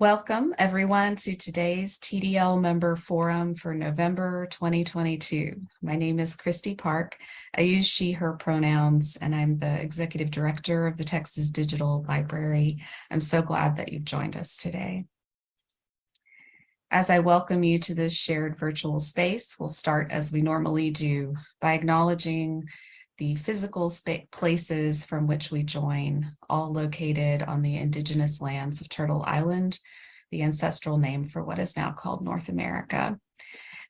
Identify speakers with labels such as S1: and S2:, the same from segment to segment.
S1: Welcome everyone to today's TDL member forum for November 2022. My name is Kristi Park. I use she, her pronouns, and I'm the executive director of the Texas Digital Library. I'm so glad that you've joined us today. As I welcome you to this shared virtual space, we'll start as we normally do by acknowledging the physical places from which we join, all located on the indigenous lands of Turtle Island, the ancestral name for what is now called North America.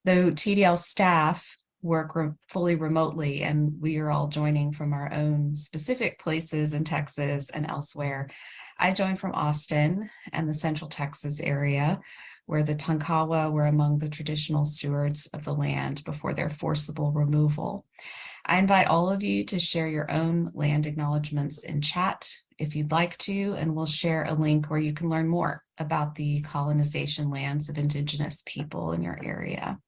S1: Though TDL staff work re fully remotely and we are all joining from our own specific places in Texas and elsewhere, I joined from Austin and the Central Texas area, where the Tonkawa were among the traditional stewards of the land before their forcible removal. I invite all of you to share your own land acknowledgements in chat if you'd like to, and we'll share a link where you can learn more about the colonization lands of Indigenous people in your area.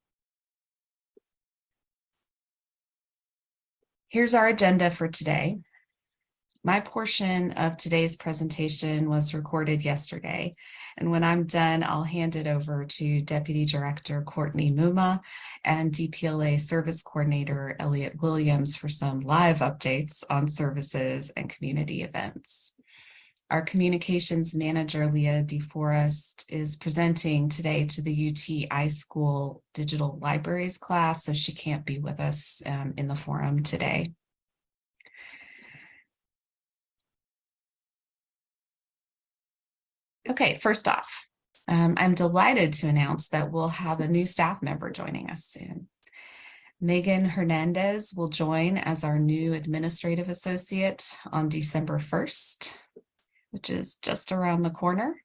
S1: Here's our agenda for today. My portion of today's presentation was recorded yesterday, and when I'm done, I'll hand it over to Deputy Director Courtney Mumma and DPLA Service Coordinator Elliot Williams for some live updates on services and community events. Our communications manager, Leah DeForest, is presenting today to the UT iSchool Digital Libraries class, so she can't be with us um, in the forum today. Okay, first off, um, I'm delighted to announce that we'll have a new staff member joining us soon. Megan Hernandez will join as our new administrative associate on December 1st, which is just around the corner.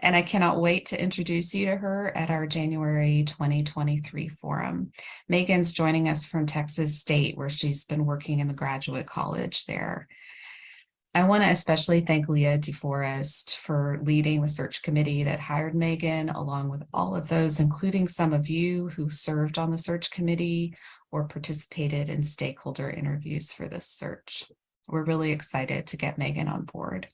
S1: And I cannot wait to introduce you to her at our January 2023 forum. Megan's joining us from Texas State, where she's been working in the graduate college there. I want to especially thank Leah DeForest for leading the search committee that hired Megan, along with all of those, including some of you who served on the search committee or participated in stakeholder interviews for this search. We're really excited to get Megan on board.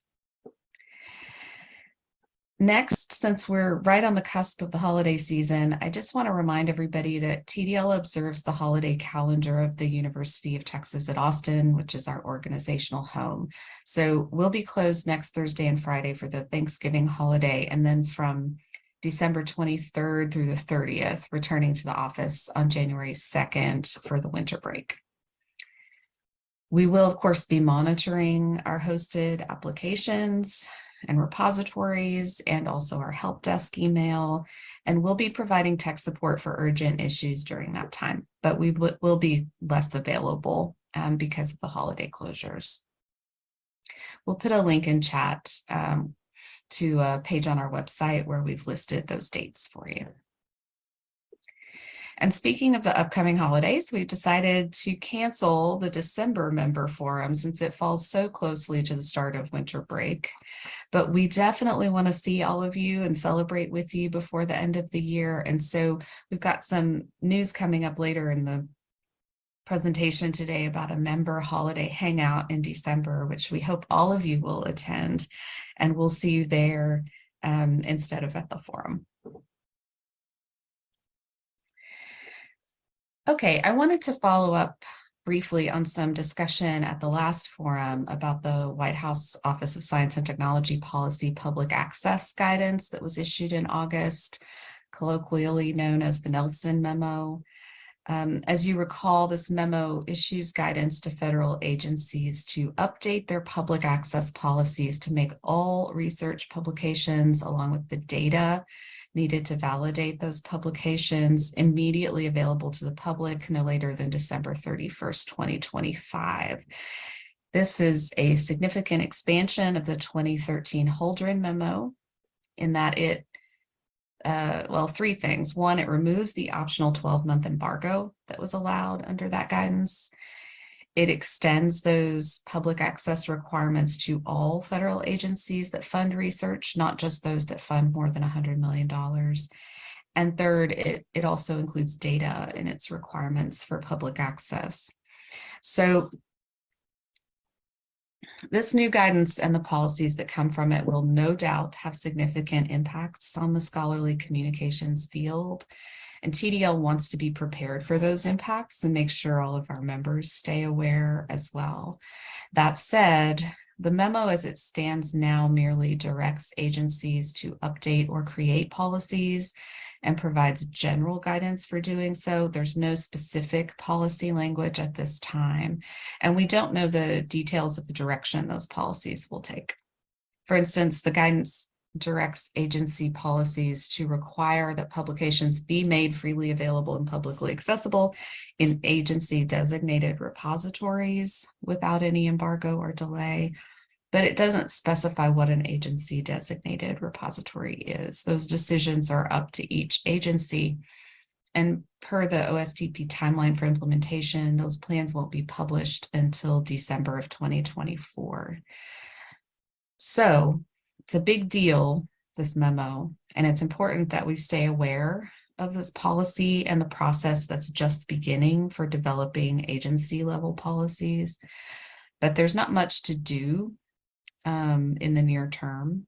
S1: Next, since we're right on the cusp of the holiday season, I just want to remind everybody that TDL observes the holiday calendar of the University of Texas at Austin, which is our organizational home. So we'll be closed next Thursday and Friday for the Thanksgiving holiday, and then from December 23rd through the 30th, returning to the office on January 2nd for the winter break. We will, of course, be monitoring our hosted applications and repositories and also our help desk email. And we'll be providing tech support for urgent issues during that time, but we will be less available um, because of the holiday closures. We'll put a link in chat um, to a page on our website where we've listed those dates for you. And speaking of the upcoming holidays, we've decided to cancel the December member forum since it falls so closely to the start of winter break. But we definitely want to see all of you and celebrate with you before the end of the year. And so we've got some news coming up later in the presentation today about a member holiday hangout in December, which we hope all of you will attend and we'll see you there um, instead of at the forum. Okay, I wanted to follow up briefly on some discussion at the last forum about the White House Office of Science and Technology Policy Public Access Guidance that was issued in August, colloquially known as the Nelson Memo. Um, as you recall, this memo issues guidance to federal agencies to update their public access policies to make all research publications along with the data needed to validate those publications immediately available to the public no later than December 31st, 2025. This is a significant expansion of the 2013 Holdren memo in that it, uh, well, three things. One, it removes the optional 12-month embargo that was allowed under that guidance. It extends those public access requirements to all federal agencies that fund research, not just those that fund more than $100 million. And third, it, it also includes data in its requirements for public access. So This new guidance and the policies that come from it will no doubt have significant impacts on the scholarly communications field. And TDL wants to be prepared for those impacts and make sure all of our members stay aware as well. That said, the memo as it stands now merely directs agencies to update or create policies and provides general guidance for doing so. There's no specific policy language at this time, and we don't know the details of the direction those policies will take. For instance, the guidance directs agency policies to require that publications be made freely available and publicly accessible in agency designated repositories without any embargo or delay. But it doesn't specify what an agency designated repository is. Those decisions are up to each agency. And per the OSTP timeline for implementation, those plans won't be published until December of 2024. So it's a big deal, this memo, and it's important that we stay aware of this policy and the process that's just beginning for developing agency level policies. But there's not much to do um, in the near term.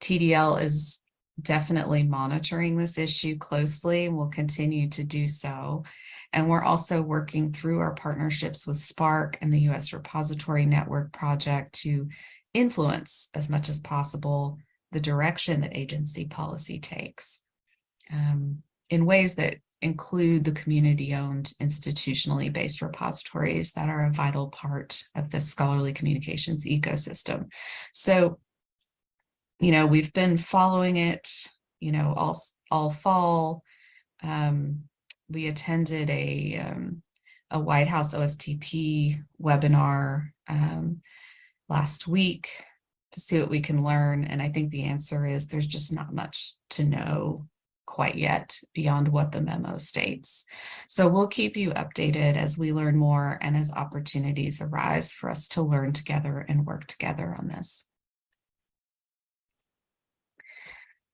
S1: TDL is definitely monitoring this issue closely and will continue to do so. And we're also working through our partnerships with SPARC and the U.S. Repository Network Project to influence as much as possible the direction that agency policy takes um, in ways that include the community-owned institutionally based repositories that are a vital part of the scholarly communications ecosystem. So, you know, we've been following it, you know, all, all fall. Um, we attended a, um, a White House OSTP webinar um, last week to see what we can learn. And I think the answer is there's just not much to know quite yet beyond what the memo states. So we'll keep you updated as we learn more and as opportunities arise for us to learn together and work together on this.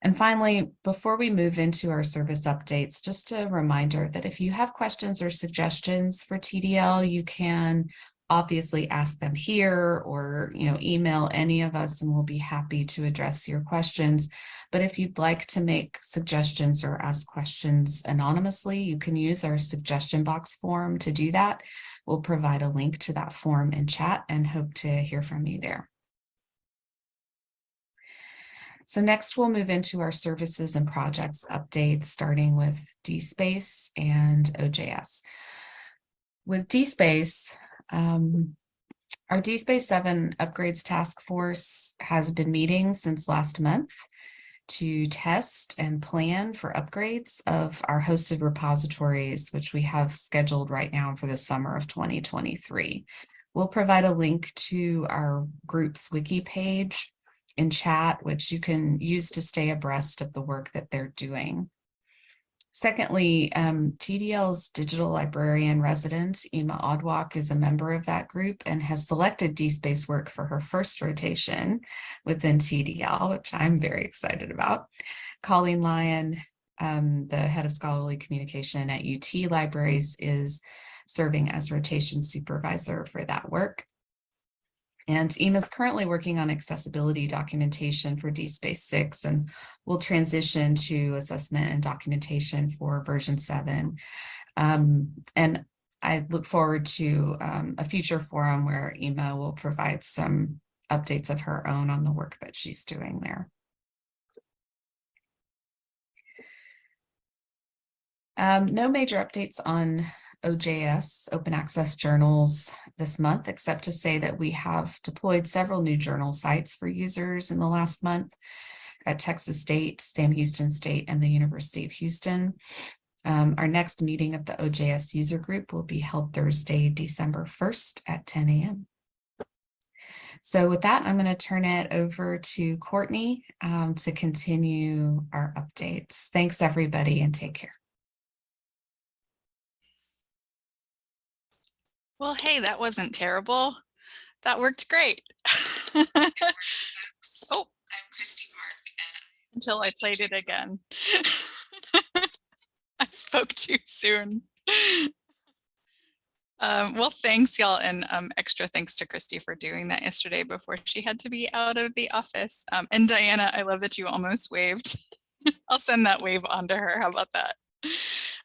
S1: And finally, before we move into our service updates, just a reminder that if you have questions or suggestions for TDL, you can obviously ask them here or you know email any of us and we'll be happy to address your questions. But if you'd like to make suggestions or ask questions anonymously you can use our suggestion box form to do that. We'll provide a link to that form in chat and hope to hear from you there. So next we'll move into our services and projects updates starting with DSpace and OJS with DSpace um, our DSpace 7 upgrades task force has been meeting since last month to test and plan for upgrades of our hosted repositories, which we have scheduled right now for the summer of 2023. We'll provide a link to our group's wiki page in chat, which you can use to stay abreast of the work that they're doing. Secondly, um, TDL's digital librarian resident, Ima Odwak, is a member of that group and has selected DSpace work for her first rotation within TDL, which I'm very excited about. Colleen Lyon, um, the head of scholarly communication at UT Libraries, is serving as rotation supervisor for that work. And EMA is currently working on accessibility documentation for DSpace 6 and will transition to assessment and documentation for version 7. Um, and I look forward to um, a future forum where EMA will provide some updates of her own on the work that she's doing there. Um, no major updates on OJS, open access journals this month, except to say that we have deployed several new journal sites for users in the last month at Texas State, Sam Houston State, and the University of Houston. Um, our next meeting of the OJS user group will be held Thursday, December 1st at 10 a.m. So with that, I'm going to turn it over to Courtney um, to continue our updates. Thanks, everybody, and take care.
S2: Well, hey, that wasn't terrible. That worked great. oh,
S1: I'm Kristi Park.
S2: until I played it again. I spoke too soon. Um, well, thanks y'all and um, extra thanks to Kristi for doing that yesterday before she had to be out of the office. Um, and Diana, I love that you almost waved. I'll send that wave on to her. How about that?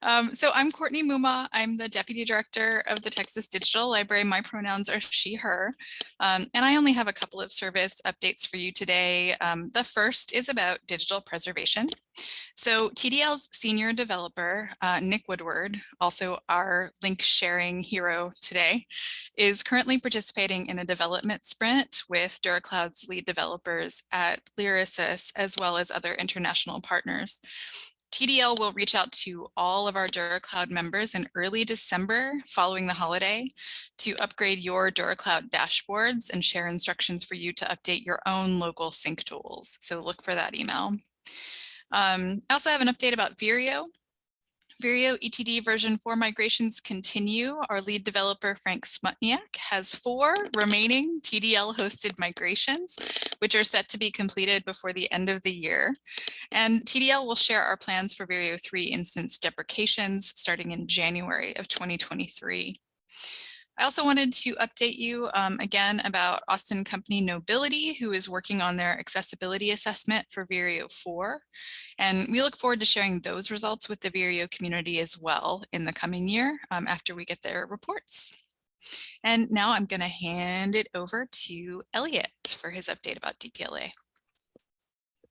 S2: Um, so I'm Courtney Mumma. I'm the Deputy Director of the Texas Digital Library. My pronouns are she, her. Um, and I only have a couple of service updates for you today. Um, the first is about digital preservation. So TDL's senior developer, uh, Nick Woodward, also our link sharing hero today, is currently participating in a development sprint with DuraCloud's lead developers at Lyrasis, as well as other international partners. TDL will reach out to all of our DuraCloud members in early December following the holiday to upgrade your DuraCloud dashboards and share instructions for you to update your own local sync tools. So look for that email. Um, I also have an update about Vireo. Vireo ETD version 4 migrations continue. Our lead developer, Frank Smutniak, has four remaining TDL hosted migrations, which are set to be completed before the end of the year. And TDL will share our plans for Vireo 3 instance deprecations starting in January of 2023. I also wanted to update you um, again about Austin Company Knowbility, who is working on their accessibility assessment for Vireo 4. And we look forward to sharing those results with the Vireo community as well in the coming year um, after we get their reports. And now I'm going to hand it over to Elliot for his update about DPLA.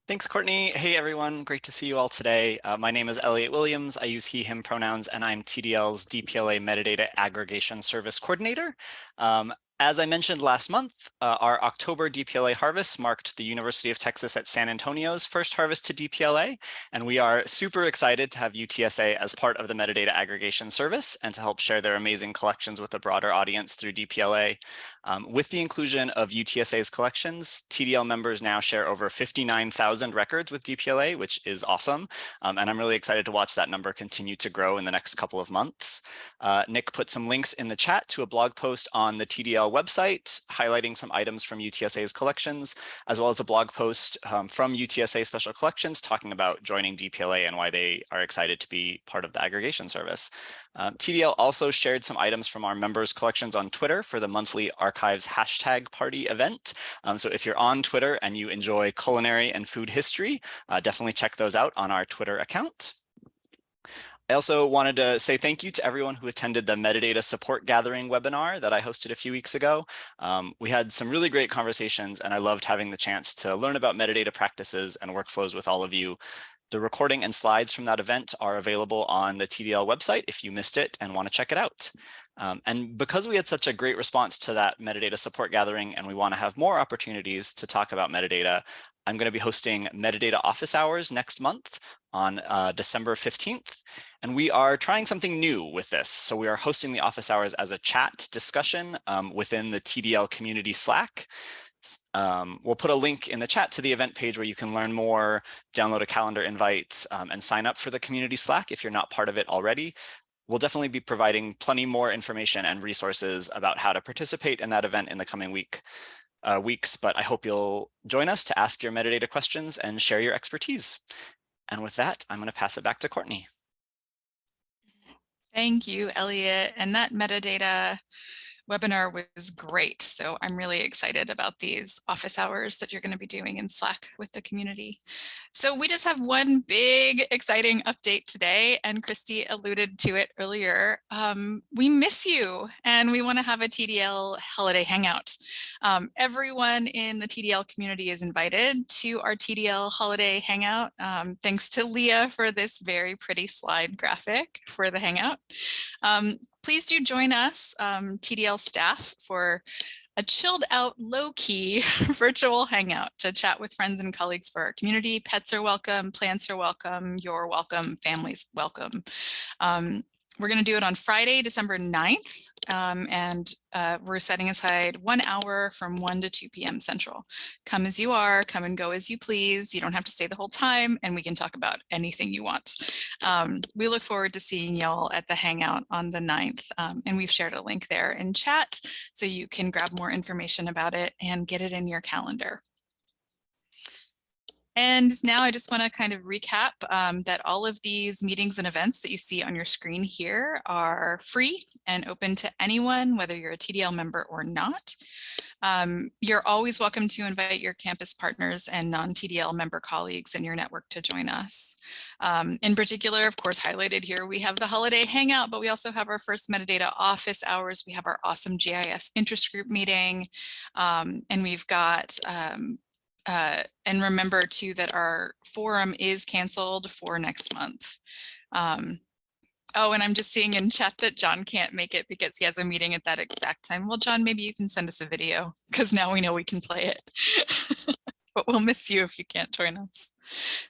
S3: Thanks, Courtney. Hey, everyone. Great to see you all today. Uh, my name is Elliot Williams. I use he, him pronouns, and I'm TDL's DPLA Metadata Aggregation Service Coordinator. Um, as I mentioned last month, uh, our October DPLA harvest marked the University of Texas at San Antonio's first harvest to DPLA, and we are super excited to have UTSA as part of the metadata aggregation service and to help share their amazing collections with a broader audience through DPLA. Um, with the inclusion of UTSA's collections, TDL members now share over 59,000 records with DPLA, which is awesome. Um, and I'm really excited to watch that number continue to grow in the next couple of months. Uh, Nick put some links in the chat to a blog post on the TDL website, highlighting some items from UTSA's collections, as well as a blog post um, from UTSA Special Collections talking about joining DPLA and why they are excited to be part of the aggregation service. Um, TDL also shared some items from our members collections on Twitter for the monthly archives hashtag party event. Um, so if you're on Twitter and you enjoy culinary and food history, uh, definitely check those out on our Twitter account. I also wanted to say thank you to everyone who attended the metadata support gathering webinar that I hosted a few weeks ago. Um, we had some really great conversations and I loved having the chance to learn about metadata practices and workflows with all of you. The recording and slides from that event are available on the TDL website if you missed it and want to check it out. Um, and because we had such a great response to that metadata support gathering and we want to have more opportunities to talk about metadata, I'm going to be hosting metadata office hours next month on uh, December 15th. And we are trying something new with this. So we are hosting the office hours as a chat discussion um, within the TDL community Slack. Um, we'll put a link in the chat to the event page where you can learn more, download a calendar invite, um, and sign up for the community Slack if you're not part of it already. We'll definitely be providing plenty more information and resources about how to participate in that event in the coming week, uh, weeks, but I hope you'll join us to ask your metadata questions and share your expertise. And with that, I'm going to pass it back to Courtney.
S2: Thank you, Elliot. And that metadata webinar was great. So I'm really excited about these office hours that you're going to be doing in Slack with the community. So we just have one big exciting update today and Kristi alluded to it earlier. Um, we miss you and we want to have a TDL holiday hangout. Um, everyone in the TDL community is invited to our TDL holiday hangout. Um, thanks to Leah for this very pretty slide graphic for the hangout. Please do join us, um, TDL staff, for a chilled out, low key virtual hangout to chat with friends and colleagues for our community. Pets are welcome, plants are welcome, you're welcome, families welcome. Um, we're going to do it on Friday, December 9th, um, and uh, we're setting aside one hour from 1 to 2 p.m. Central. Come as you are, come and go as you please. You don't have to stay the whole time, and we can talk about anything you want. Um, we look forward to seeing y'all at the Hangout on the 9th, um, and we've shared a link there in chat, so you can grab more information about it and get it in your calendar. And now I just want to kind of recap um, that all of these meetings and events that you see on your screen here are free and open to anyone, whether you're a TDL member or not. Um, you're always welcome to invite your campus partners and non-TDL member colleagues in your network to join us. Um, in particular, of course, highlighted here, we have the holiday hangout, but we also have our first metadata office hours. We have our awesome GIS interest group meeting, um, and we've got um, uh, and remember too that our forum is canceled for next month. Um, oh, and I'm just seeing in chat that John can't make it because he has a meeting at that exact time. Well, John, maybe you can send us a video because now we know we can play it. but we'll miss you if you can't join us.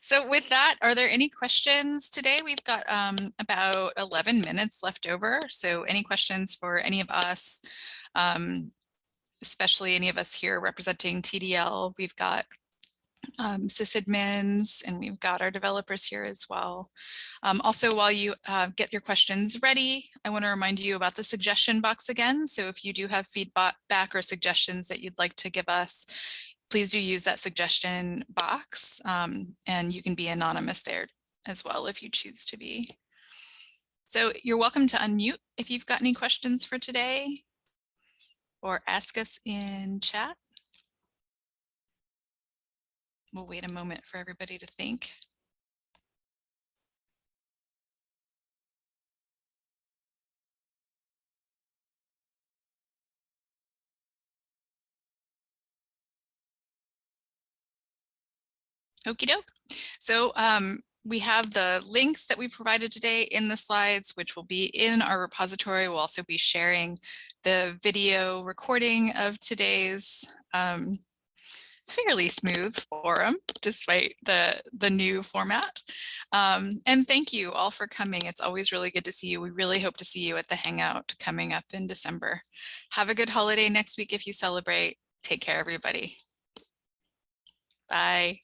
S2: So with that, are there any questions today? We've got um, about 11 minutes left over. So any questions for any of us? Um, especially any of us here representing TDL. We've got um, sysadmins and we've got our developers here as well. Um, also, while you uh, get your questions ready, I want to remind you about the suggestion box again. So if you do have feedback or suggestions that you'd like to give us, please do use that suggestion box um, and you can be anonymous there as well if you choose to be. So you're welcome to unmute if you've got any questions for today or ask us in chat. We'll wait a moment for everybody to think. Okie doke. So um, we have the links that we provided today in the slides, which will be in our repository. We'll also be sharing the video recording of today's um, fairly smooth forum, despite the, the new format. Um, and thank you all for coming. It's always really good to see you. We really hope to see you at the Hangout coming up in December. Have a good holiday next week if you celebrate. Take care, everybody. Bye.